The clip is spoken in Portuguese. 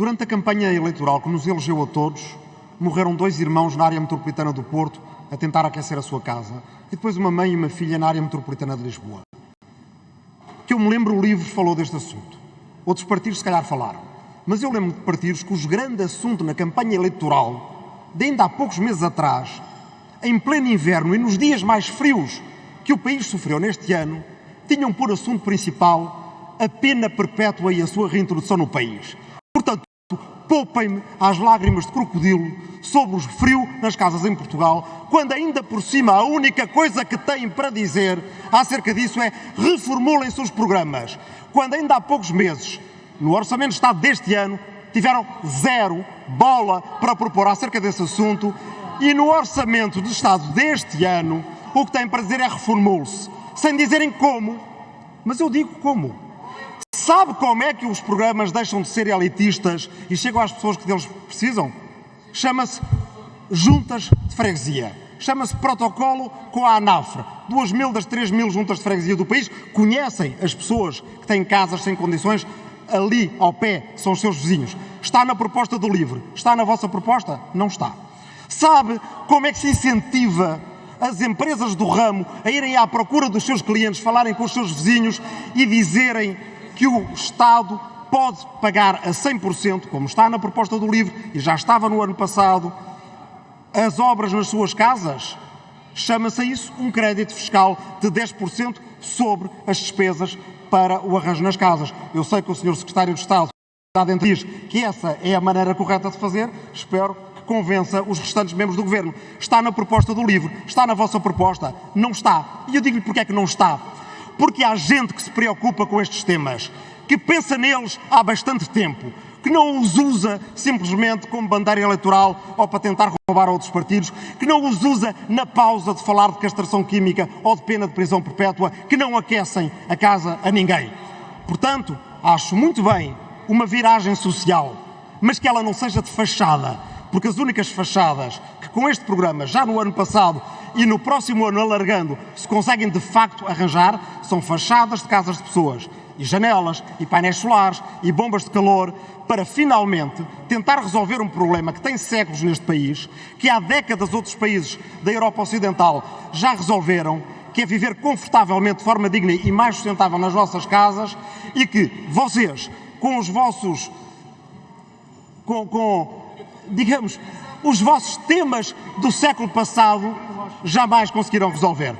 Durante a campanha eleitoral que nos elegeu a todos, morreram dois irmãos na área metropolitana do Porto a tentar aquecer a sua casa e depois uma mãe e uma filha na área metropolitana de Lisboa. Que eu me lembro, o livro falou deste assunto. Outros partidos, se calhar, falaram. Mas eu lembro de partidos cujo grande assunto na campanha eleitoral, de ainda há poucos meses atrás, em pleno inverno e nos dias mais frios que o país sofreu neste ano, tinham por assunto principal a pena perpétua e a sua reintrodução no país. Poupem-me às lágrimas de crocodilo sobre o frio nas casas em Portugal, quando ainda por cima a única coisa que têm para dizer acerca disso é reformulem seus programas. Quando ainda há poucos meses, no Orçamento de Estado deste ano, tiveram zero bola para propor acerca desse assunto e no Orçamento de Estado deste ano o que têm para dizer é reformule-se, sem dizerem como. Mas eu digo como. Sabe como é que os programas deixam de ser elitistas e chegam às pessoas que deles precisam? Chama-se juntas de freguesia. Chama-se protocolo com a ANAFRE. Duas mil das três mil juntas de freguesia do país conhecem as pessoas que têm casas sem condições ali ao pé, são os seus vizinhos. Está na proposta do LIVRE. Está na vossa proposta? Não está. Sabe como é que se incentiva as empresas do ramo a irem à procura dos seus clientes, falarem com os seus vizinhos e dizerem que o Estado pode pagar a 100%, como está na proposta do LIVRE e já estava no ano passado, as obras nas suas casas. Chama-se isso um crédito fiscal de 10% sobre as despesas para o arranjo nas casas. Eu sei que o Sr. Secretário de Estado diz que essa é a maneira correta de fazer. Espero que convença os restantes membros do Governo. Está na proposta do LIVRE, está na vossa proposta. Não está. E eu digo-lhe porque é que não está porque há gente que se preocupa com estes temas, que pensa neles há bastante tempo, que não os usa simplesmente como bandeira eleitoral ou para tentar roubar a outros partidos, que não os usa na pausa de falar de castração química ou de pena de prisão perpétua, que não aquecem a casa a ninguém. Portanto, acho muito bem uma viragem social, mas que ela não seja de fachada, porque as únicas fachadas que com este programa, já no ano passado, e no próximo ano alargando. Se conseguem de facto arranjar são fachadas de casas de pessoas e janelas e painéis solares e bombas de calor para finalmente tentar resolver um problema que tem séculos neste país, que há décadas outros países da Europa Ocidental já resolveram, que é viver confortavelmente de forma digna e mais sustentável nas vossas casas e que vocês, com os vossos, com, com digamos, os vossos temas do século passado jamais conseguirão resolver.